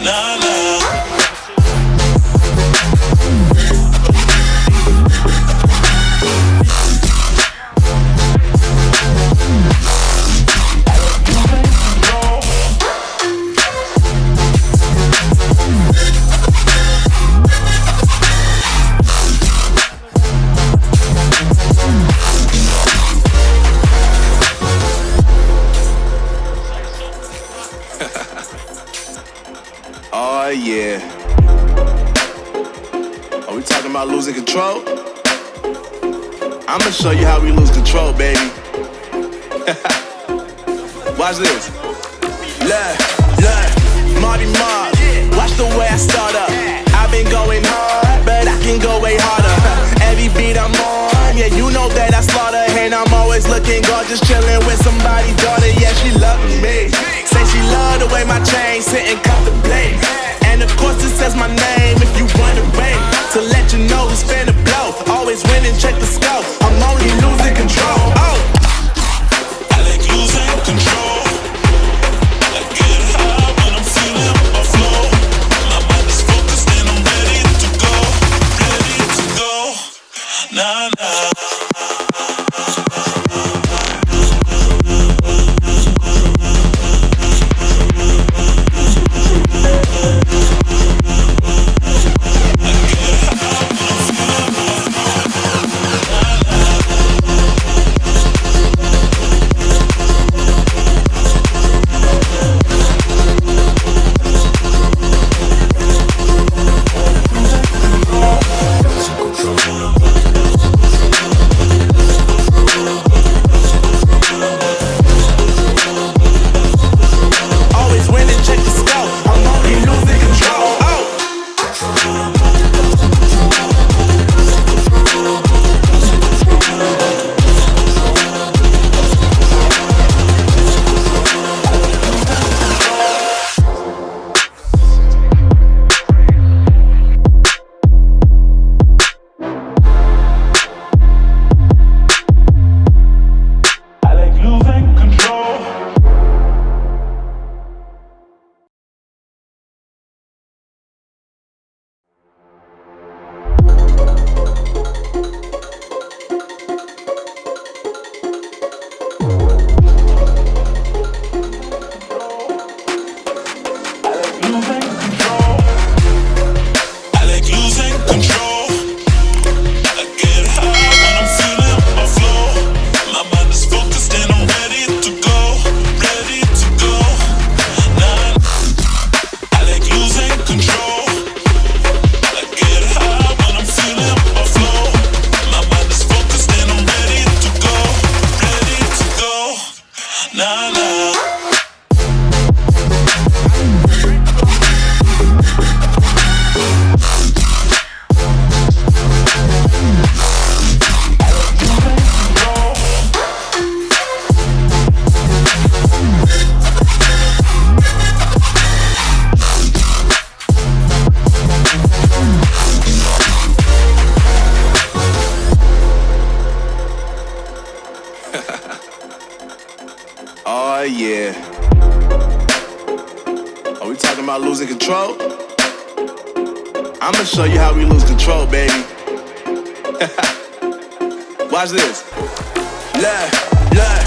la la. yeah. Are we talking about losing control? I'ma show you how we lose control, baby. Watch this. Look, look, Marty Mark. Watch the way I start up. I've been going hard, but I can go way harder. Every beat I'm on, yeah, you know that I slaughter. And I'm always looking gorgeous, chilling with somebody's daughter. Yeah, she loving me. Say she love the way my chain sitting about losing control? I'ma show you how we lose control, baby. Watch this. Look, look,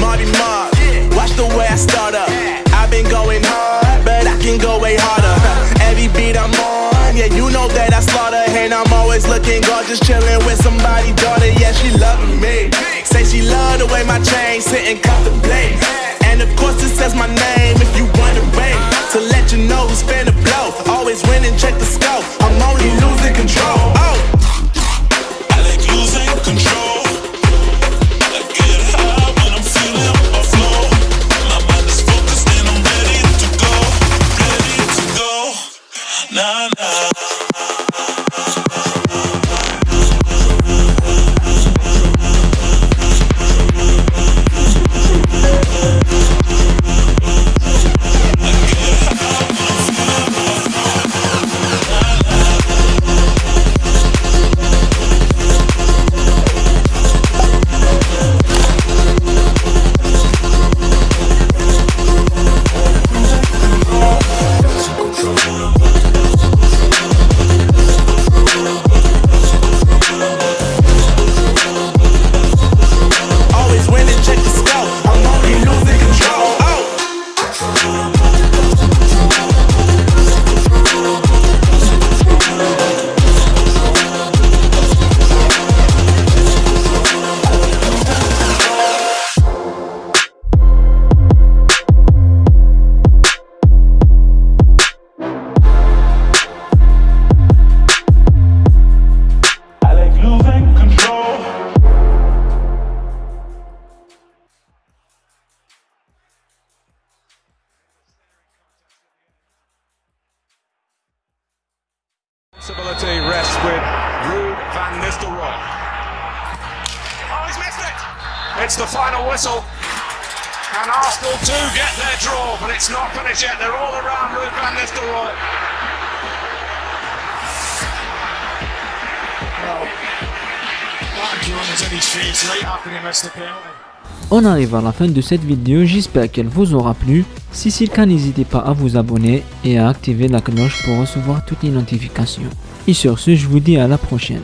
Marty Mark. Watch the way I start up. I've been going hard, but I can go way harder. Every beat I'm on, yeah, you know that I slaughter. And I'm always looking gorgeous, chilling with somebody's daughter. Yeah, she loving me. Say she love the way my chain sit and cut the. With Ruud van Nistelrooy. Oh, he's missed it! It's the final whistle. And Arsenal do get their draw, but it's not finished yet. They're all around Ruud van Nistelrooy. Well, Martin Keown is in his face right after he missed the penalty. On arrive à la fin de cette vidéo, j'espère qu'elle vous aura plu. Si c'est le cas, n'hésitez pas à vous abonner et à activer la cloche pour recevoir toutes les notifications. Et sur ce, je vous dis à la prochaine.